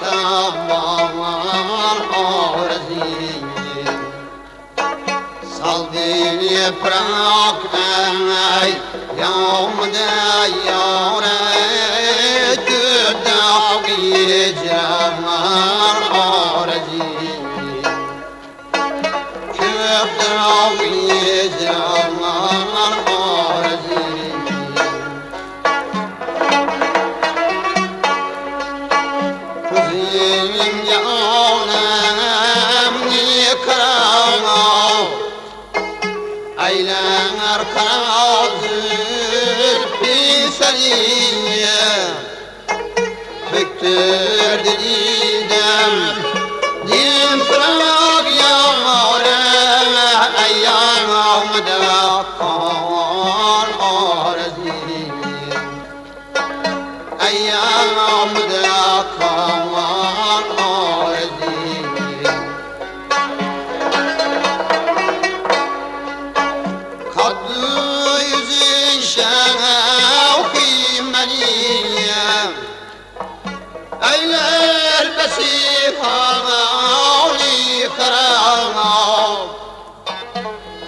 kamalar arziyi Saldın yaprak ey yağmda yâre Gürdağı Aylar karanlık? Bir seni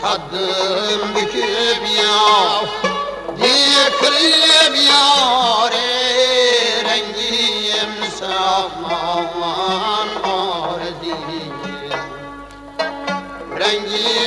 Haddim büküp yav Dikrilip yâre Rengim sağlanan ardi Rengim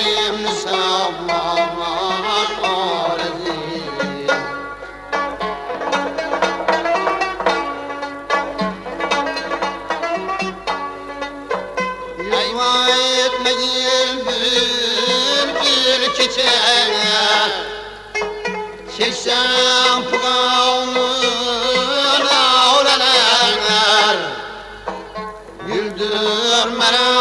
Güldürmeler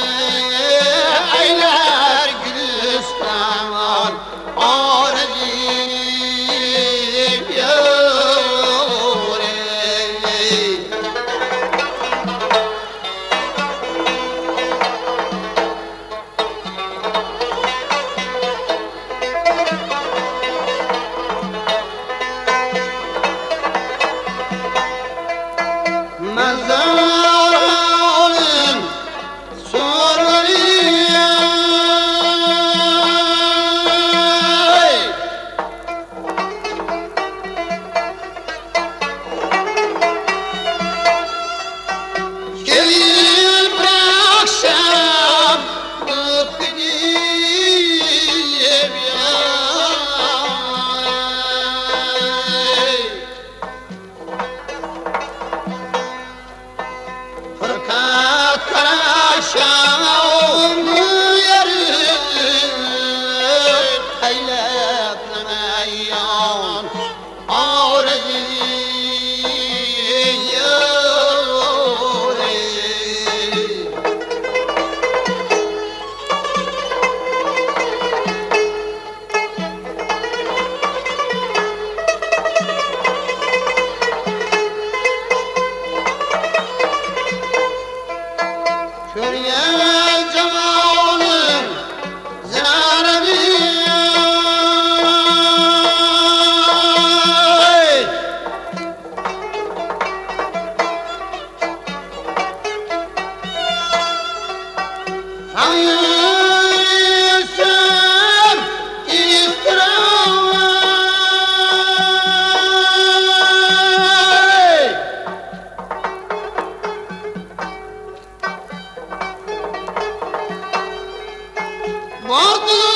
تراشان Hayır. Guarda!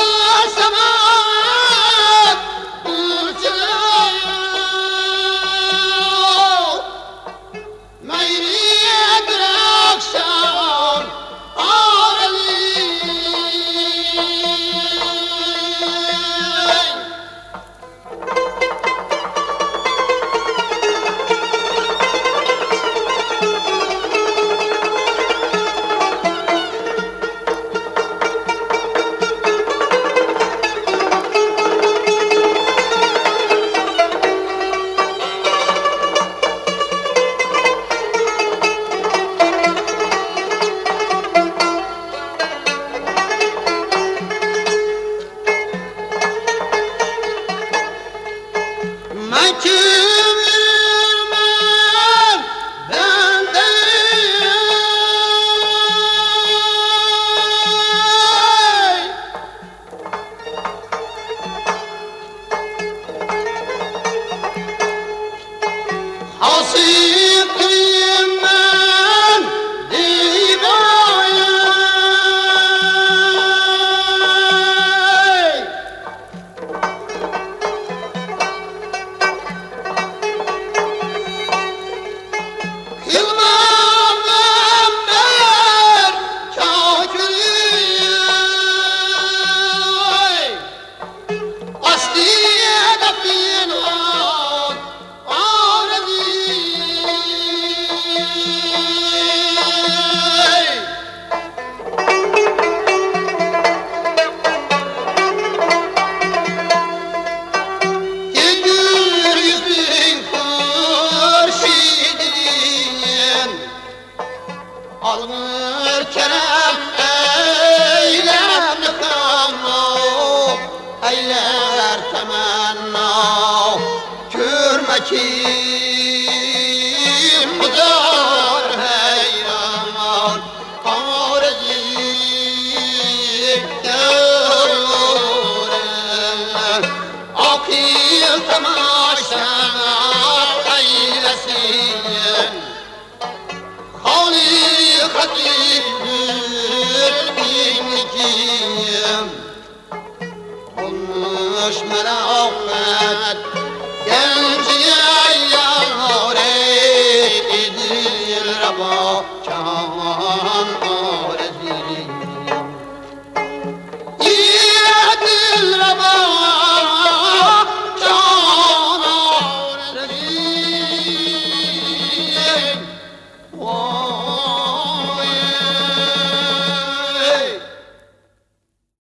دشمن آفت.